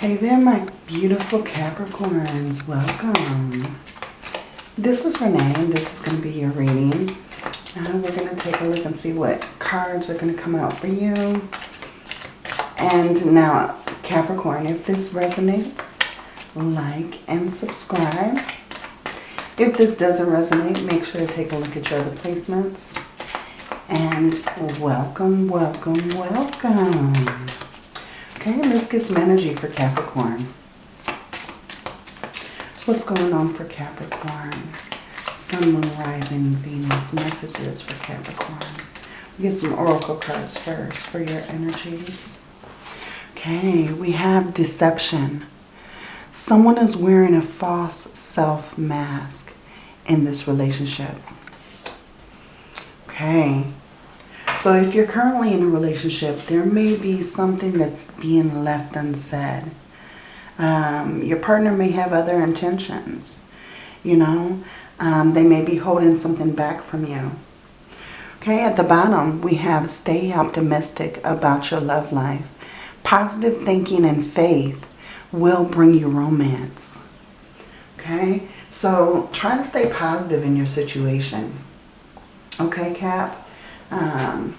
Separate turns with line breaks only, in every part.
Hey there, my beautiful Capricorns. Welcome. This is Renee, and this is going to be your reading. Now we're going to take a look and see what cards are going to come out for you. And now, Capricorn, if this resonates, like and subscribe. If this doesn't resonate, make sure to take a look at your other placements. And welcome, welcome, welcome. Okay, let's get some energy for Capricorn. What's going on for Capricorn? Sun, Moon, Rising, Venus. Messages for Capricorn. We get some Oracle cards first for your energies. Okay, we have deception. Someone is wearing a false self mask in this relationship. Okay, so if you're currently in a relationship, there may be something that's being left unsaid. Um, your partner may have other intentions, you know. Um, they may be holding something back from you. Okay, at the bottom, we have stay optimistic about your love life. Positive thinking and faith will bring you romance. Okay, so try to stay positive in your situation. Okay, Cap? Um,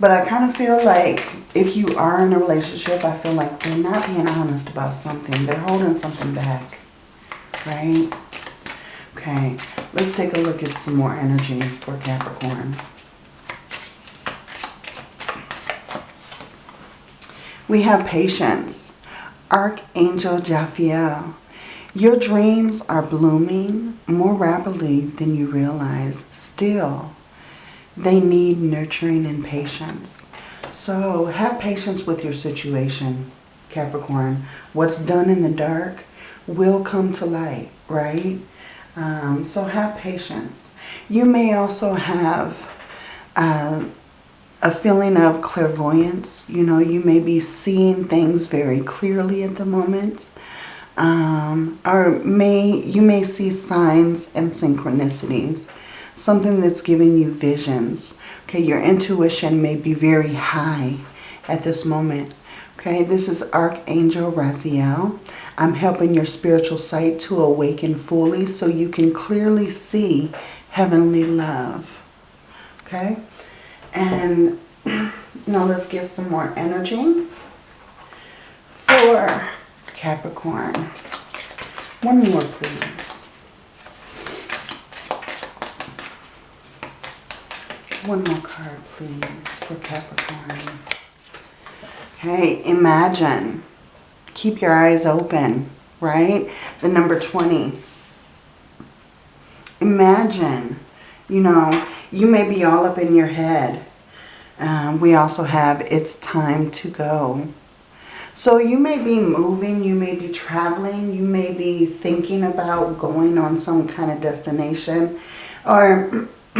but I kind of feel like if you are in a relationship, I feel like they're not being honest about something. They're holding something back, right? Okay, let's take a look at some more energy for Capricorn. We have patience. Archangel Jophiel. Your dreams are blooming more rapidly than you realize. Still, they need nurturing and patience. So have patience with your situation, Capricorn. What's done in the dark will come to light, right? Um, so have patience. You may also have uh, a feeling of clairvoyance. You know, you may be seeing things very clearly at the moment um, or may you may see signs and synchronicities, something that's giving you visions. Okay, your intuition may be very high at this moment. Okay, this is Archangel Raziel. I'm helping your spiritual sight to awaken fully so you can clearly see heavenly love. Okay, and now let's get some more energy for Capricorn. One more, please. One more card, please, for Capricorn. Okay, imagine. Keep your eyes open, right? The number 20. Imagine, you know, you may be all up in your head. Um, we also have it's time to go. So you may be moving, you may be traveling, you may be thinking about going on some kind of destination, or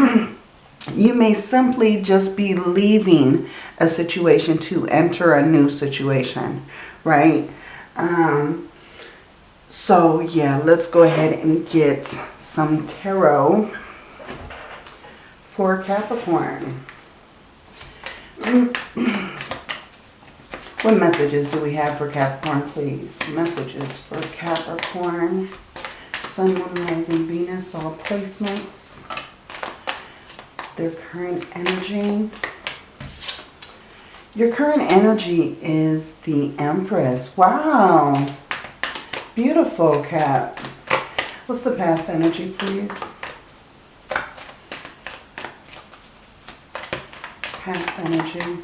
you may simply just be leaving a situation to enter a new situation, right? Um, so yeah, let's go ahead and get some tarot for Capricorn. What messages do we have for Capricorn, please? Messages for Capricorn. Sun, Moon, Rising, Venus, all placements. Their current energy. Your current energy is the Empress. Wow. Beautiful, Cap. What's the past energy, please? Past energy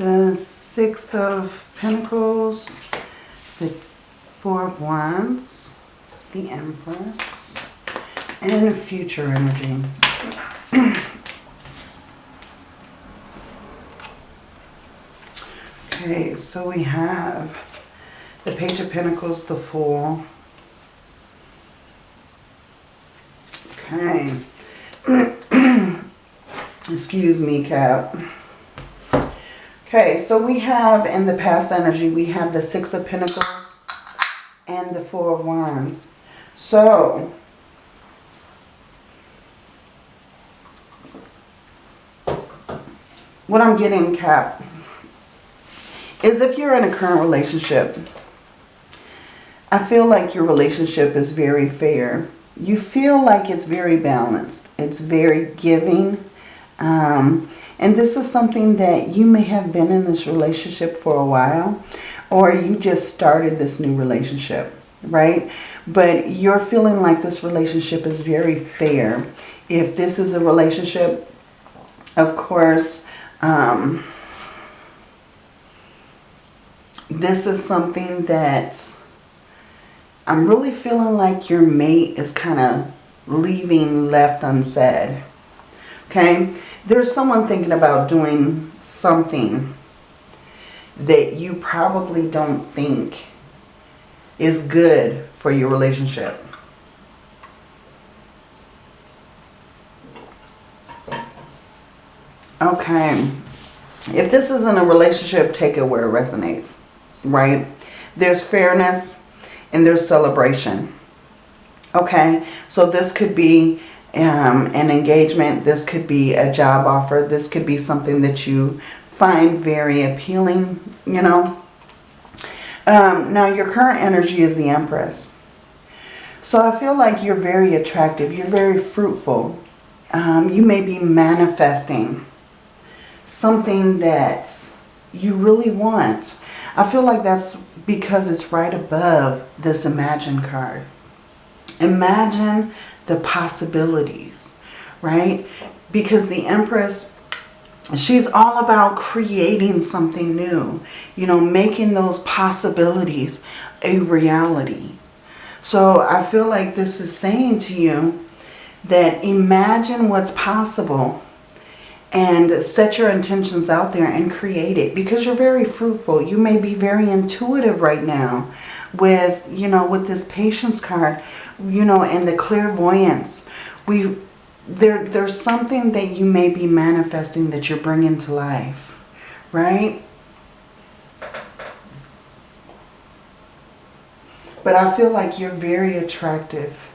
the Six of Pentacles, the Four of Wands, the Empress, and future energy. okay, so we have the Page of Pentacles, the Fool. Okay. Excuse me, Cap. Okay, so we have in the past energy, we have the Six of Pentacles and the Four of Wands. So, what I'm getting, Cap, is if you're in a current relationship, I feel like your relationship is very fair. You feel like it's very balanced. It's very giving. Um, and this is something that you may have been in this relationship for a while or you just started this new relationship, right? But you're feeling like this relationship is very fair. If this is a relationship, of course, um, this is something that I'm really feeling like your mate is kind of leaving left unsaid. Okay? There's someone thinking about doing something that you probably don't think is good for your relationship. Okay. If this isn't a relationship, take it where it resonates, right? There's fairness and there's celebration. Okay, so this could be um, an engagement. This could be a job offer. This could be something that you find very appealing, you know. Um, now, your current energy is the Empress. So I feel like you're very attractive. You're very fruitful. Um, you may be manifesting something that you really want. I feel like that's because it's right above this Imagine card. Imagine the possibilities, right? Because the Empress, she's all about creating something new. You know, making those possibilities a reality. So I feel like this is saying to you that imagine what's possible and set your intentions out there and create it because you're very fruitful. You may be very intuitive right now with, you know, with this patience card, you know, and the clairvoyance. We, there, there's something that you may be manifesting that you're bringing to life, right? But I feel like you're very attractive.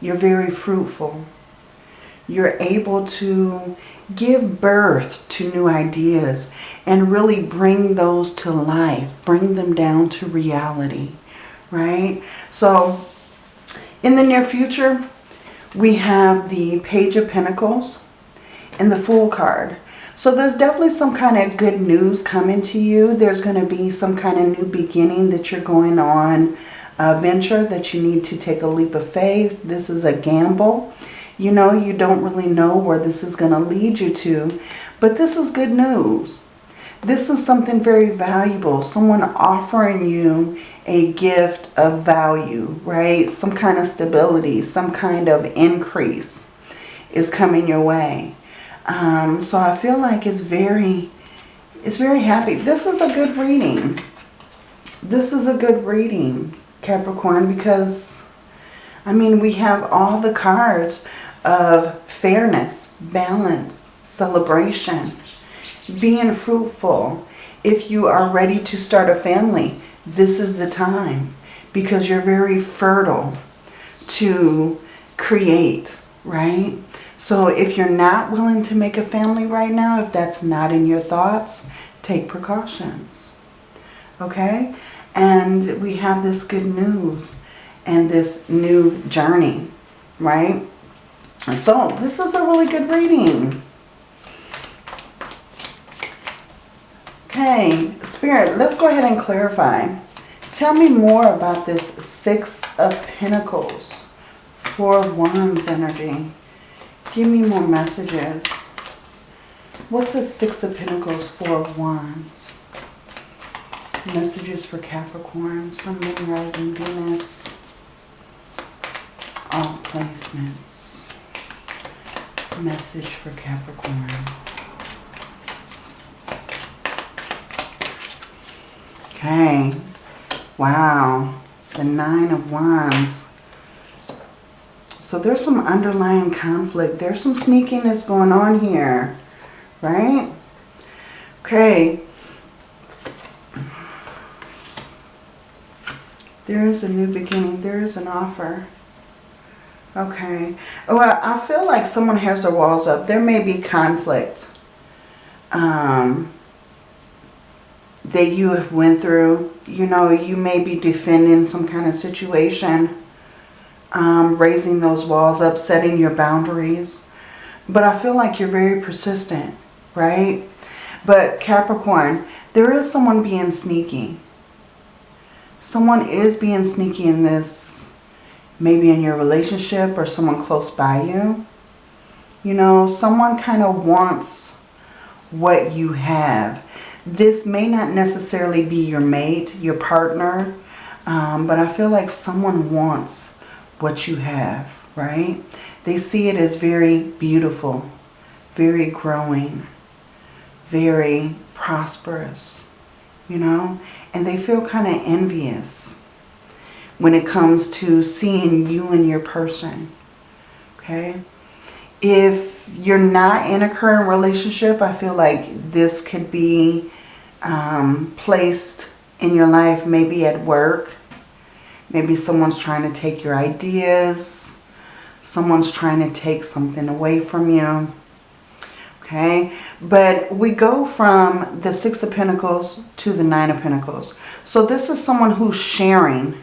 You're very fruitful. You're able to give birth to new ideas and really bring those to life, bring them down to reality, right? So in the near future, we have the Page of Pentacles and the Fool card. So there's definitely some kind of good news coming to you. There's going to be some kind of new beginning that you're going on a venture that you need to take a leap of faith. This is a gamble. You know, you don't really know where this is going to lead you to, but this is good news. This is something very valuable. Someone offering you a gift of value, right? Some kind of stability, some kind of increase is coming your way. Um, so I feel like it's very, it's very happy. This is a good reading. This is a good reading, Capricorn, because, I mean, we have all the cards of fairness, balance, celebration, being fruitful. If you are ready to start a family, this is the time because you're very fertile to create, right? So if you're not willing to make a family right now, if that's not in your thoughts, take precautions, okay? And we have this good news and this new journey, right? So this is a really good reading. Okay, Spirit, let's go ahead and clarify. Tell me more about this Six of Pentacles, Four of Wands energy. Give me more messages. What's a Six of Pentacles, Four of Wands? Messages for Capricorn, Sun, Moon, Rising, Venus. All placements message for Capricorn. Okay. Wow. The Nine of Wands. So there's some underlying conflict. There's some sneakiness going on here. Right? Okay. There is a new beginning. There is an offer. Okay. Well, I feel like someone has their walls up. There may be conflict. um, that you have went through. You know, you may be defending some kind of situation, um, raising those walls up, setting your boundaries. But I feel like you're very persistent, right? But Capricorn, there is someone being sneaky. Someone is being sneaky in this, maybe in your relationship or someone close by you. You know, someone kind of wants what you have. This may not necessarily be your mate, your partner, um, but I feel like someone wants what you have, right? They see it as very beautiful, very growing, very prosperous, you know? And they feel kind of envious when it comes to seeing you and your person, okay? If you're not in a current relationship, I feel like this could be um, placed in your life, maybe at work. Maybe someone's trying to take your ideas. Someone's trying to take something away from you. Okay, but we go from the Six of Pentacles to the Nine of Pentacles. So this is someone who's sharing,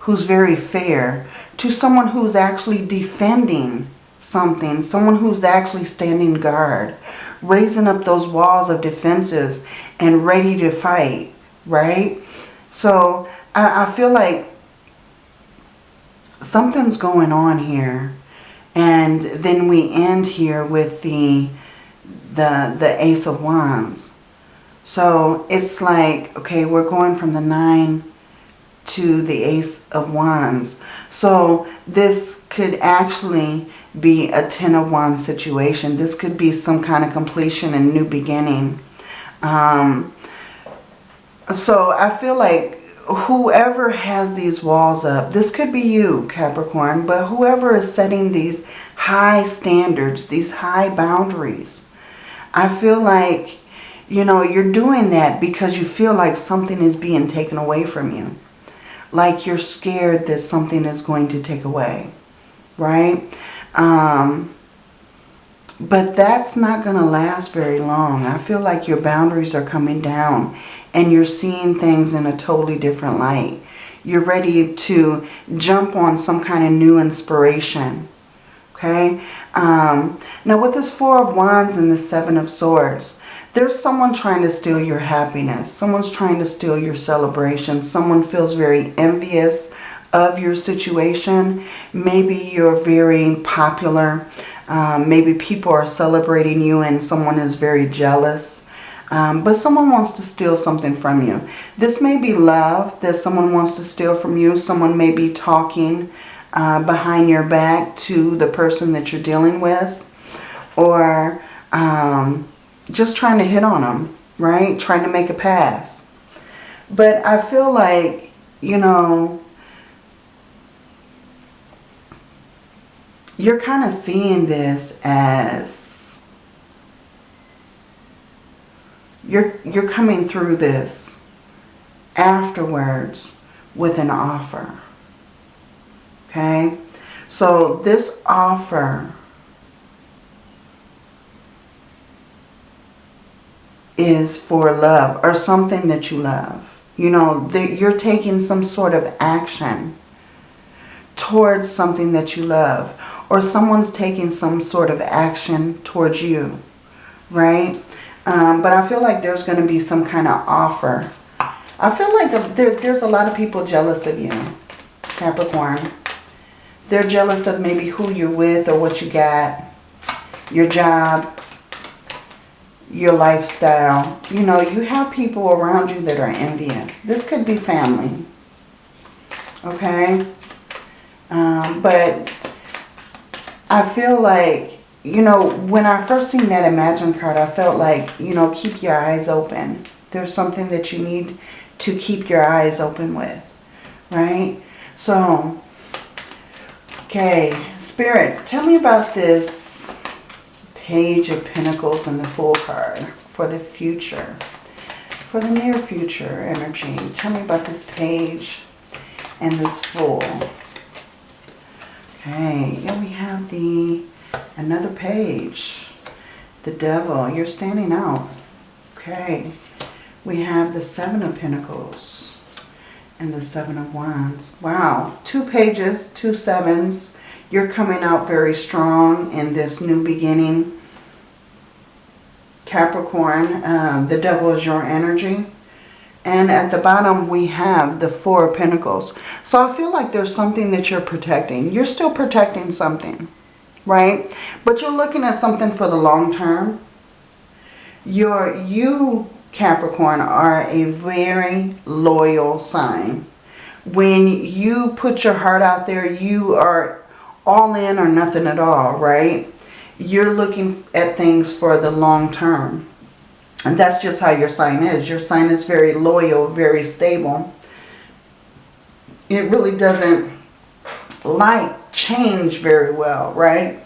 who's very fair, to someone who's actually defending something, someone who's actually standing guard, raising up those walls of defenses and ready to fight, right? So I, I feel like something's going on here. And then we end here with the, the, the Ace of Wands. So it's like, okay, we're going from the Nine to the Ace of Wands. So this could actually be a Ten of Wands situation. This could be some kind of completion and new beginning. Um, so I feel like whoever has these walls up, this could be you, Capricorn, but whoever is setting these high standards, these high boundaries, I feel like, you know, you're doing that because you feel like something is being taken away from you. Like you're scared that something is going to take away, right? Um, but that's not going to last very long. I feel like your boundaries are coming down and you're seeing things in a totally different light. You're ready to jump on some kind of new inspiration. Okay? Um, now with this Four of Wands and the Seven of Swords, there's someone trying to steal your happiness. Someone's trying to steal your celebration. Someone feels very envious of your situation. Maybe you're very popular. Um, maybe people are celebrating you and someone is very jealous. Um, but someone wants to steal something from you. This may be love that someone wants to steal from you. Someone may be talking uh, behind your back to the person that you're dealing with. Or um, just trying to hit on them, right? Trying to make a pass. But I feel like, you know, you're kind of seeing this as you're you're coming through this afterwards with an offer. Okay? So this offer is for love or something that you love. You know, you're taking some sort of action towards something that you love or someone's taking some sort of action towards you, right? Um, but I feel like there's going to be some kind of offer. I feel like there, there's a lot of people jealous of you, Capricorn. They're jealous of maybe who you're with or what you got, your job, your lifestyle. You know, you have people around you that are envious. This could be family, okay? Um, but I feel like, you know, when I first seen that Imagine card, I felt like, you know, keep your eyes open. There's something that you need to keep your eyes open with, right? So, okay, Spirit, tell me about this Page of Pentacles and the Fool card for the future, for the near future energy. Tell me about this Page and this Fool. Okay, here we have the another page. The devil, you're standing out. Okay. We have the Seven of Pentacles and the Seven of Wands. Wow. Two pages, two sevens. You're coming out very strong in this new beginning. Capricorn, um, the devil is your energy. And at the bottom we have the Four Pentacles. So I feel like there's something that you're protecting. You're still protecting something, right? But you're looking at something for the long term. You're, you, Capricorn, are a very loyal sign. When you put your heart out there, you are all in or nothing at all, right? You're looking at things for the long term. And that's just how your sign is. Your sign is very loyal, very stable. It really doesn't like change very well, right?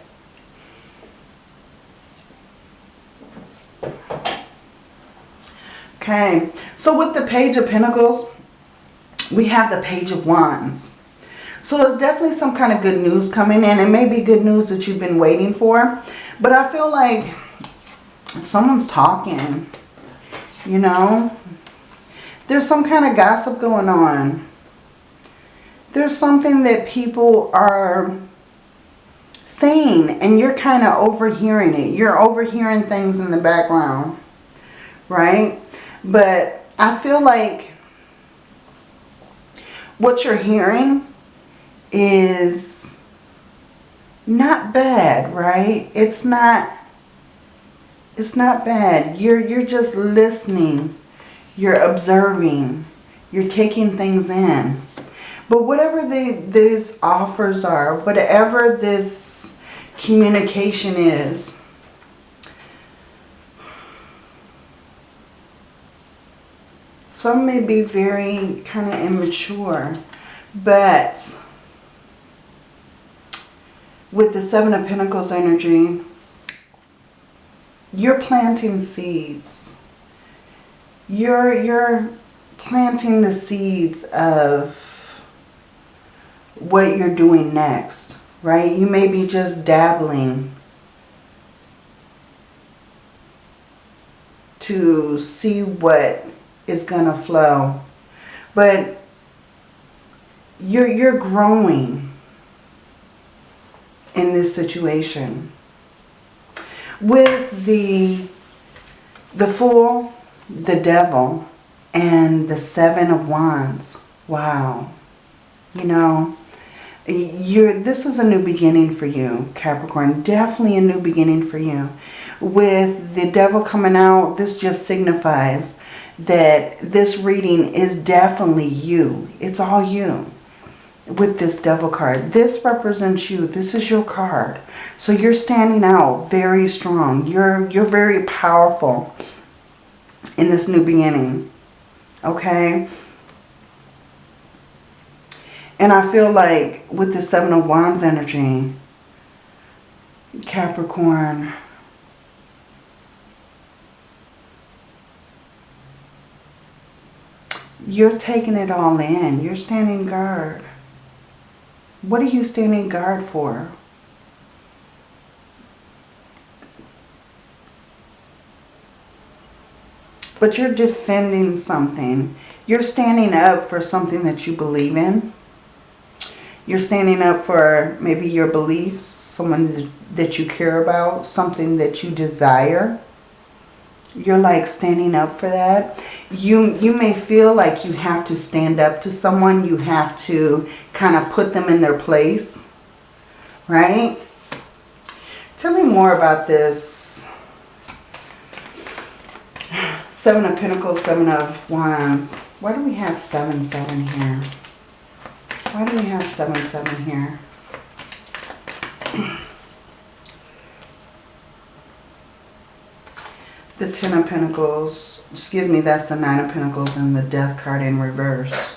Okay, so with the Page of Pentacles, we have the Page of Wands. So it's definitely some kind of good news coming in. It may be good news that you've been waiting for. But I feel like someone's talking, you know. There's some kind of gossip going on. There's something that people are saying and you're kind of overhearing it. You're overhearing things in the background, right? But I feel like what you're hearing is not bad, right? It's not it's not bad. You're you're just listening. You're observing. You're taking things in. But whatever the, these offers are, whatever this communication is, some may be very kind of immature, but with the Seven of Pentacles energy, you're planting seeds. You're, you're planting the seeds of what you're doing next, right? You may be just dabbling to see what is going to flow. But you're, you're growing in this situation. With the, the Fool, the Devil, and the Seven of Wands. Wow. You know, you're, this is a new beginning for you, Capricorn. Definitely a new beginning for you. With the Devil coming out, this just signifies that this reading is definitely you. It's all you with this devil card. This represents you. This is your card. So you're standing out very strong. You're, you're very powerful in this new beginning. Okay? And I feel like with the Seven of Wands energy, Capricorn, you're taking it all in. You're standing guard. What are you standing guard for? But you're defending something. You're standing up for something that you believe in. You're standing up for maybe your beliefs, someone that you care about, something that you desire you're like standing up for that. You, you may feel like you have to stand up to someone. You have to kind of put them in their place. Right? Tell me more about this. Seven of Pentacles, Seven of Wands. Why do we have 7, 7 here? Why do we have 7, 7 here? the Ten of Pentacles, excuse me, that's the Nine of Pentacles and the Death card in reverse.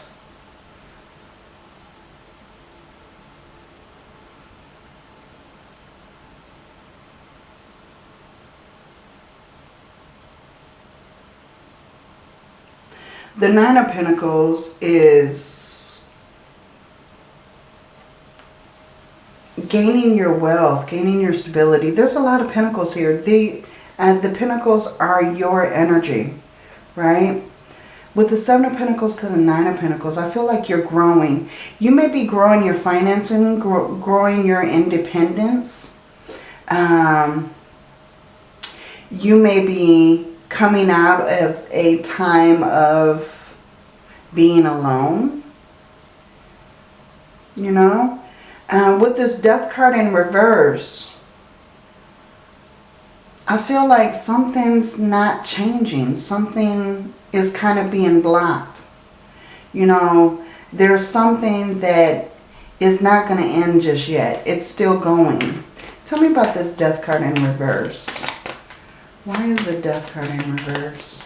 The Nine of Pentacles is gaining your wealth, gaining your stability. There's a lot of pentacles here. The And the Pentacles are your energy, right? With the Seven of Pentacles to the Nine of Pentacles, I feel like you're growing. You may be growing your financing, grow, growing your independence. Um, you may be coming out of a time of being alone. You know? Uh, with this death card in reverse, I feel like something's not changing. Something is kind of being blocked. You know, there's something that is not going to end just yet. It's still going. Tell me about this death card in reverse. Why is the death card in reverse?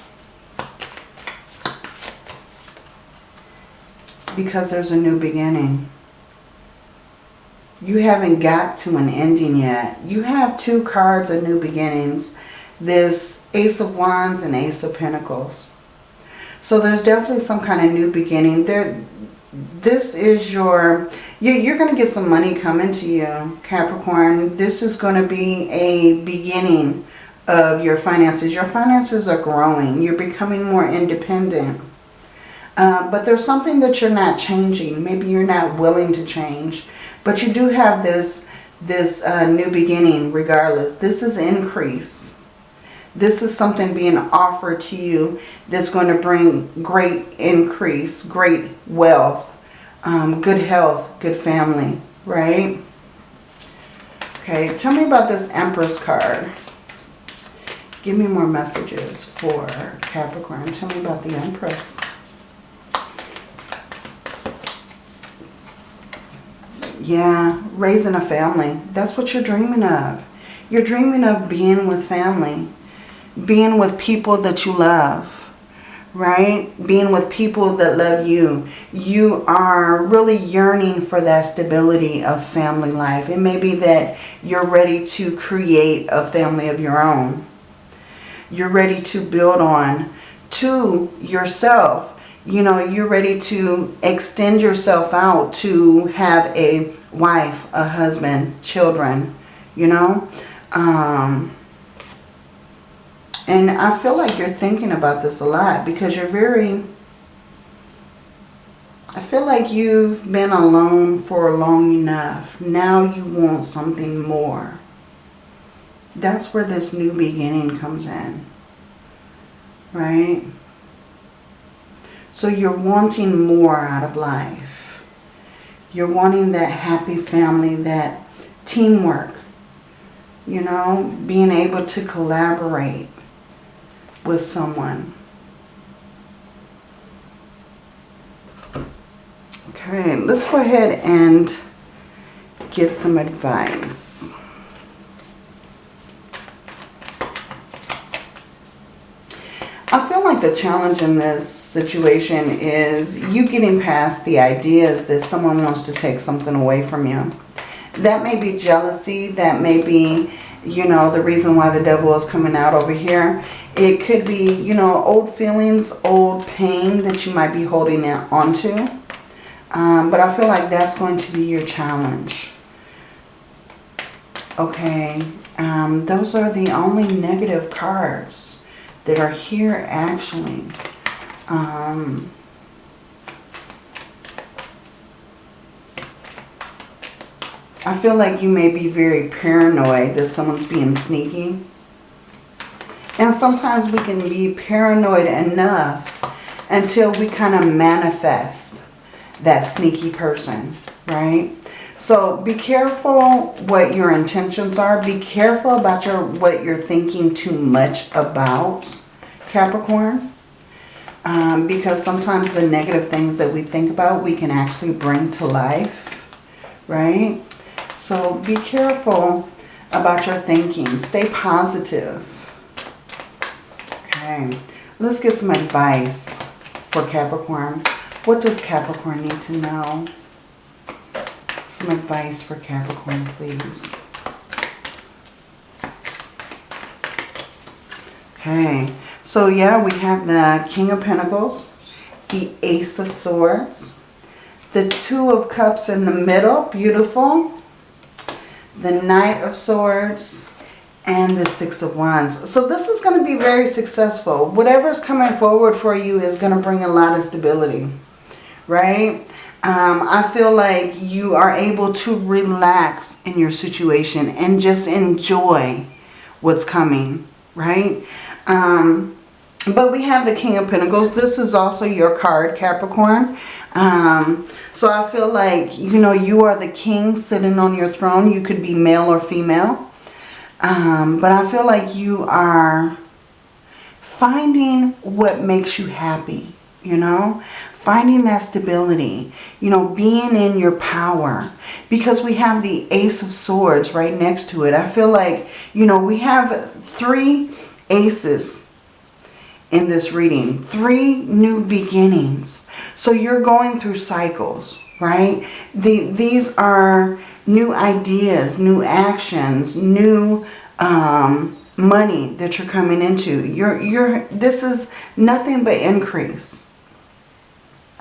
Because there's a new beginning. You haven't got to an ending yet. You have two cards of new beginnings. This Ace of Wands and Ace of Pentacles. So there's definitely some kind of new beginning. There, this is your, you, you're going to get some money coming to you, Capricorn. This is going to be a beginning of your finances. Your finances are growing. You're becoming more independent. Uh, but there's something that you're not changing. Maybe you're not willing to change. But you do have this, this uh, new beginning regardless. This is increase. This is something being offered to you that's going to bring great increase, great wealth, um, good health, good family, right? Okay, tell me about this Empress card. Give me more messages for Capricorn. Tell me about the Empress. Yeah, raising a family. That's what you're dreaming of. You're dreaming of being with family. Being with people that you love. Right? Being with people that love you. You are really yearning for that stability of family life. It may be that you're ready to create a family of your own. You're ready to build on to yourself you know, you're ready to extend yourself out to have a wife, a husband, children, you know. Um, and I feel like you're thinking about this a lot because you're very... I feel like you've been alone for long enough. Now you want something more. That's where this new beginning comes in. Right? So you're wanting more out of life. You're wanting that happy family, that teamwork. You know, being able to collaborate with someone. Okay, let's go ahead and get some advice. I feel like the challenge in this situation is you getting past the ideas that someone wants to take something away from you. That may be jealousy. That may be, you know, the reason why the devil is coming out over here. It could be, you know, old feelings, old pain that you might be holding onto. Um, but I feel like that's going to be your challenge. Okay. Um, those are the only negative cards that are here actually. Um, I feel like you may be very paranoid that someone's being sneaky. And sometimes we can be paranoid enough until we kind of manifest that sneaky person, right? So be careful what your intentions are. Be careful about your what you're thinking too much about, Capricorn. Um, because sometimes the negative things that we think about, we can actually bring to life, right? So be careful about your thinking. Stay positive. Okay, let's get some advice for Capricorn. What does Capricorn need to know? Some advice for Capricorn, please. Okay, so yeah, we have the King of Pentacles, the Ace of Swords, the Two of Cups in the middle, beautiful, the Knight of Swords, and the Six of Wands. So this is going to be very successful. Whatever's coming forward for you is going to bring a lot of stability, right? Um, I feel like you are able to relax in your situation and just enjoy what's coming, right? Um, but we have the King of Pentacles. This is also your card, Capricorn. Um, so I feel like, you know, you are the king sitting on your throne. You could be male or female. Um, but I feel like you are finding what makes you happy, you know? Finding that stability, you know, being in your power. Because we have the Ace of Swords right next to it. I feel like, you know, we have three aces in this reading. Three new beginnings. So you're going through cycles, right? The, these are new ideas, new actions, new um, money that you're coming into. You're, you're, this is nothing but increase.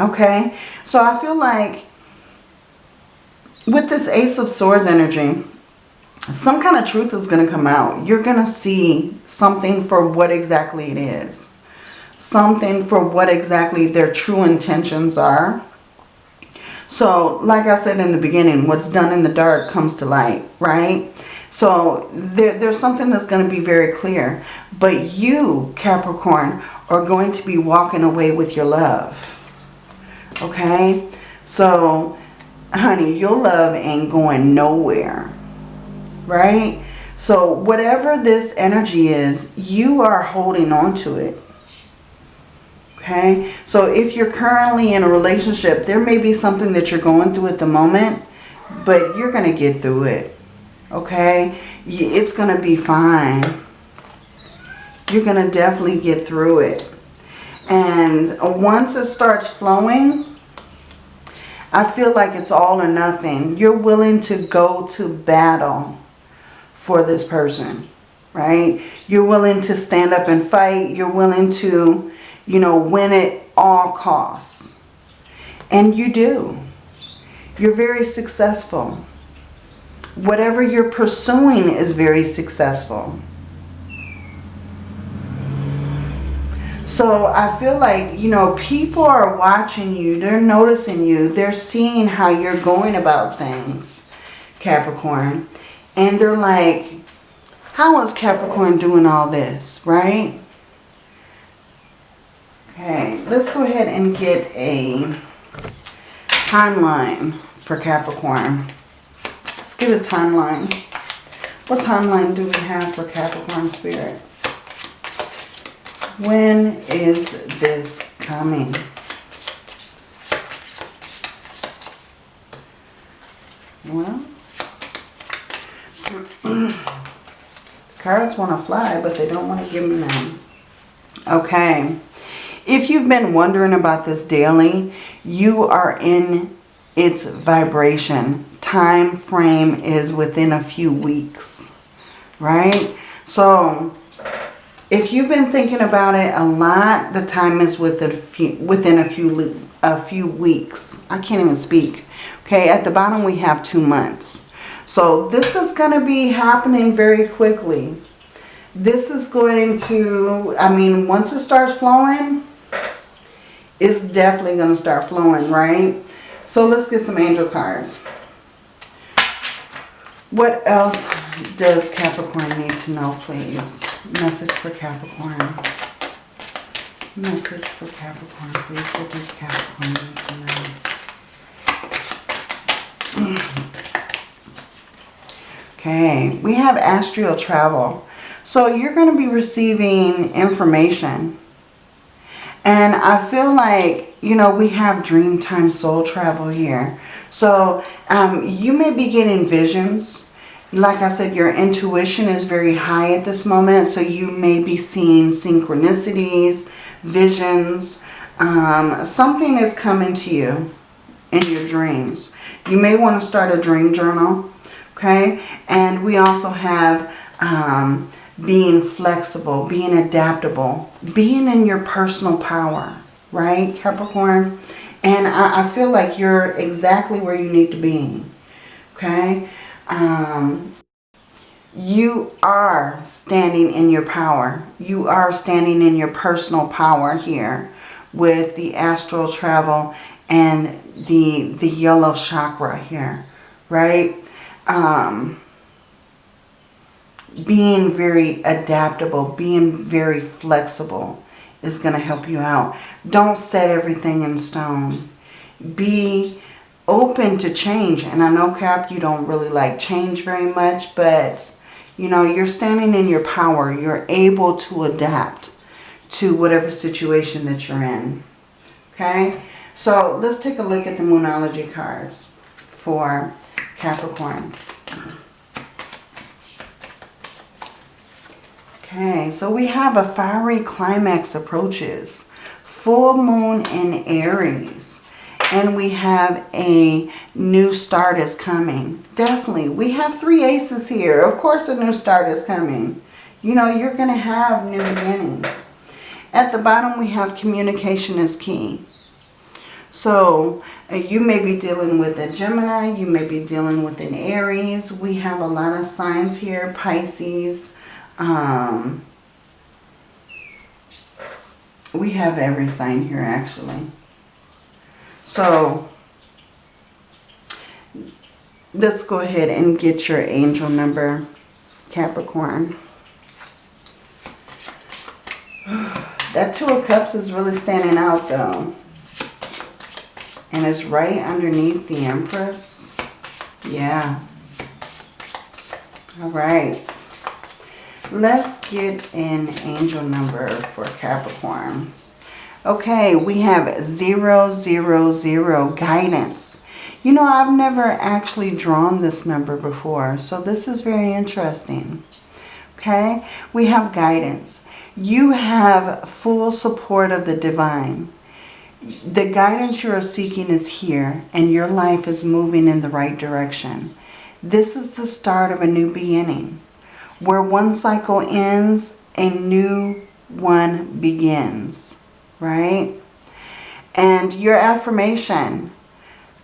Okay? So I feel like with this Ace of Swords energy, some kind of truth is going to come out. You're going to see something for what exactly it is. Something for what exactly their true intentions are. So, like I said in the beginning, what's done in the dark comes to light, right? So, there, there's something that's going to be very clear. But you, Capricorn, are going to be walking away with your love. Okay? So, honey, your love ain't going nowhere right? So whatever this energy is, you are holding on to it. Okay? So if you're currently in a relationship, there may be something that you're going through at the moment, but you're going to get through it. Okay? It's going to be fine. You're going to definitely get through it. And once it starts flowing, I feel like it's all or nothing. You're willing to go to battle for this person, right? You're willing to stand up and fight. You're willing to, you know, win at all costs. And you do. You're very successful. Whatever you're pursuing is very successful. So I feel like, you know, people are watching you. They're noticing you. They're seeing how you're going about things, Capricorn. And they're like, how is Capricorn doing all this, right? Okay, let's go ahead and get a timeline for Capricorn. Let's get a timeline. What timeline do we have for Capricorn Spirit? When is this coming? Well, Cards want to fly, but they don't want to give me them. Okay. If you've been wondering about this daily, you are in its vibration. Time frame is within a few weeks, right? So if you've been thinking about it a lot, the time is within a few, within a few, a few weeks. I can't even speak. Okay, at the bottom we have two months. So this is going to be happening very quickly. This is going to, I mean, once it starts flowing, it's definitely going to start flowing, right? So let's get some angel cards. What else does Capricorn need to know, please? Message for Capricorn. Message for Capricorn, please. What does Capricorn need to know? Okay, we have astral travel. So you're going to be receiving information. And I feel like, you know, we have dream time soul travel here. So um, you may be getting visions. Like I said, your intuition is very high at this moment. So you may be seeing synchronicities, visions. Um, something is coming to you in your dreams. You may want to start a dream journal okay? And we also have um, being flexible, being adaptable, being in your personal power, right, Capricorn? And I, I feel like you're exactly where you need to be, okay? Um, you are standing in your power. You are standing in your personal power here with the astral travel and the, the yellow chakra here, right? Um, being very adaptable, being very flexible is going to help you out. Don't set everything in stone. Be open to change. And I know, Cap, you don't really like change very much, but, you know, you're standing in your power. You're able to adapt to whatever situation that you're in. Okay? So let's take a look at the Moonology cards for Capricorn. Okay, so we have a fiery climax approaches. Full moon in Aries. And we have a new start is coming. Definitely. We have three aces here. Of course a new start is coming. You know, you're going to have new beginnings. At the bottom we have communication is key. So uh, you may be dealing with a Gemini. You may be dealing with an Aries. We have a lot of signs here. Pisces, um, we have every sign here actually. So let's go ahead and get your angel number, Capricorn. That Two of Cups is really standing out though. And it's right underneath the Empress. Yeah. All right. Let's get an angel number for Capricorn. Okay, we have 000 guidance. You know, I've never actually drawn this number before, so this is very interesting. Okay, we have guidance. You have full support of the divine. The guidance you are seeking is here, and your life is moving in the right direction. This is the start of a new beginning. Where one cycle ends, a new one begins, right? And your affirmation,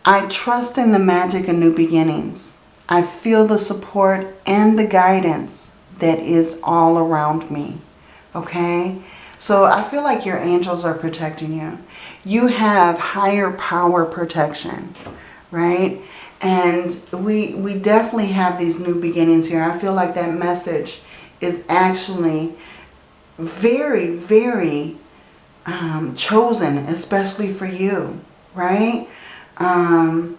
I trust in the magic of new beginnings. I feel the support and the guidance that is all around me, okay? So I feel like your angels are protecting you. You have higher power protection, right? And we, we definitely have these new beginnings here. I feel like that message is actually very, very um, chosen, especially for you, right? Um,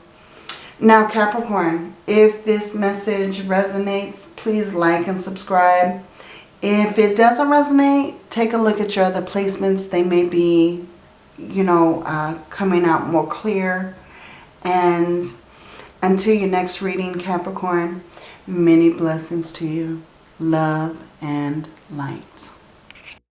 now, Capricorn, if this message resonates, please like and subscribe. If it doesn't resonate, take a look at your other placements. They may be, you know, uh, coming out more clear. And until your next reading, Capricorn, many blessings to you. Love and light.